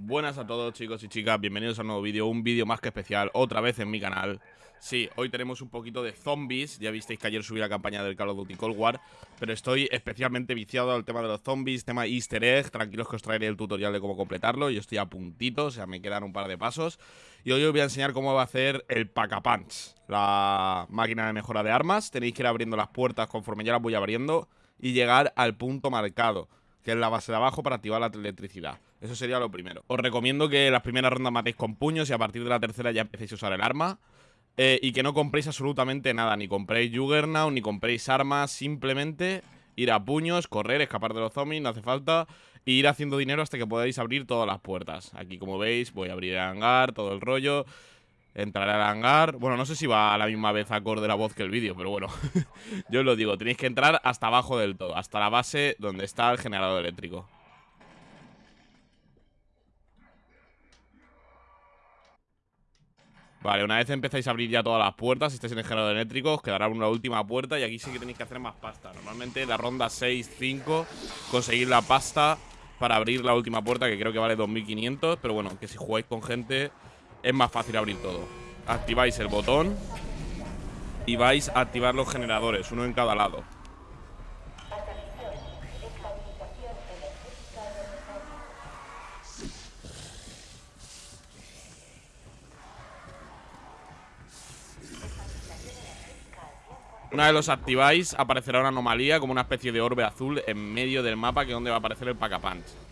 Buenas a todos chicos y chicas, bienvenidos a un nuevo vídeo, un vídeo más que especial, otra vez en mi canal. Sí, hoy tenemos un poquito de zombies, ya visteis que ayer subí la campaña del Call of Duty Cold War Pero estoy especialmente viciado al tema de los zombies, tema easter egg, tranquilos que os traeré el tutorial de cómo completarlo Yo estoy a puntito, o sea, me quedan un par de pasos Y hoy os voy a enseñar cómo va a hacer el Pack-a-Punch La máquina de mejora de armas, tenéis que ir abriendo las puertas conforme ya las voy abriendo Y llegar al punto marcado que es la base de abajo para activar la electricidad. Eso sería lo primero. Os recomiendo que las primeras rondas matéis con puños y a partir de la tercera ya empecéis a usar el arma. Eh, y que no compréis absolutamente nada, ni compréis Juggernaut, ni compréis armas, simplemente ir a puños, correr, escapar de los zombies, no hace falta, e ir haciendo dinero hasta que podáis abrir todas las puertas. Aquí, como veis, voy a abrir el hangar, todo el rollo, entraré al hangar. Bueno, no sé si va a la misma vez acorde la voz que el vídeo, pero bueno, yo os lo digo, tenéis que entrar hasta abajo del todo, hasta la base donde está el generador eléctrico. Vale, una vez empezáis a abrir ya todas las puertas, si estáis en el generador eléctrico, os quedará una última puerta y aquí sí que tenéis que hacer más pasta. Normalmente la ronda 6-5, conseguir la pasta para abrir la última puerta, que creo que vale 2500, pero bueno, que si jugáis con gente es más fácil abrir todo. Activáis el botón y vais a activar los generadores, uno en cada lado. Una vez los activáis, aparecerá una anomalía como una especie de orbe azul en medio del mapa que es donde va a aparecer el pack punch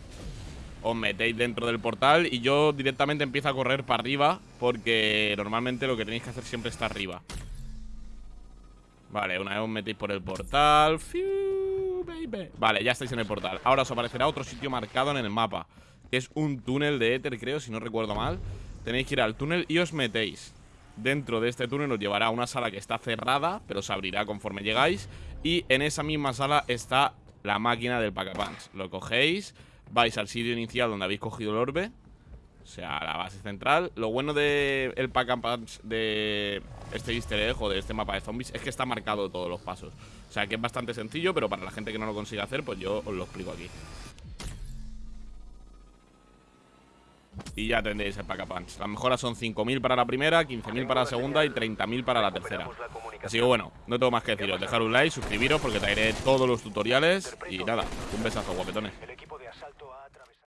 Os metéis dentro del portal y yo directamente empiezo a correr para arriba porque normalmente lo que tenéis que hacer siempre está arriba. Vale, una vez os metéis por el portal. Vale, ya estáis en el portal. Ahora os aparecerá otro sitio marcado en el mapa, que es un túnel de éter, creo, si no recuerdo mal. Tenéis que ir al túnel y os metéis. Dentro de este túnel os llevará a una sala que está cerrada, pero se abrirá conforme llegáis. Y en esa misma sala está la máquina del pack punch Lo cogéis, vais al sitio inicial donde habéis cogido el orbe, o sea, la base central. Lo bueno del el pack punch de este easter egg de este mapa de zombies es que está marcado todos los pasos. O sea, que es bastante sencillo, pero para la gente que no lo consiga hacer, pues yo os lo explico aquí. Y ya tendréis el pack punch Las mejoras son 5.000 para la primera, 15.000 para la segunda y 30.000 para la tercera Así que bueno, no tengo más que deciros Dejar un like, suscribiros porque traeré todos los tutoriales Y nada, un besazo guapetones asalto ha atrapado.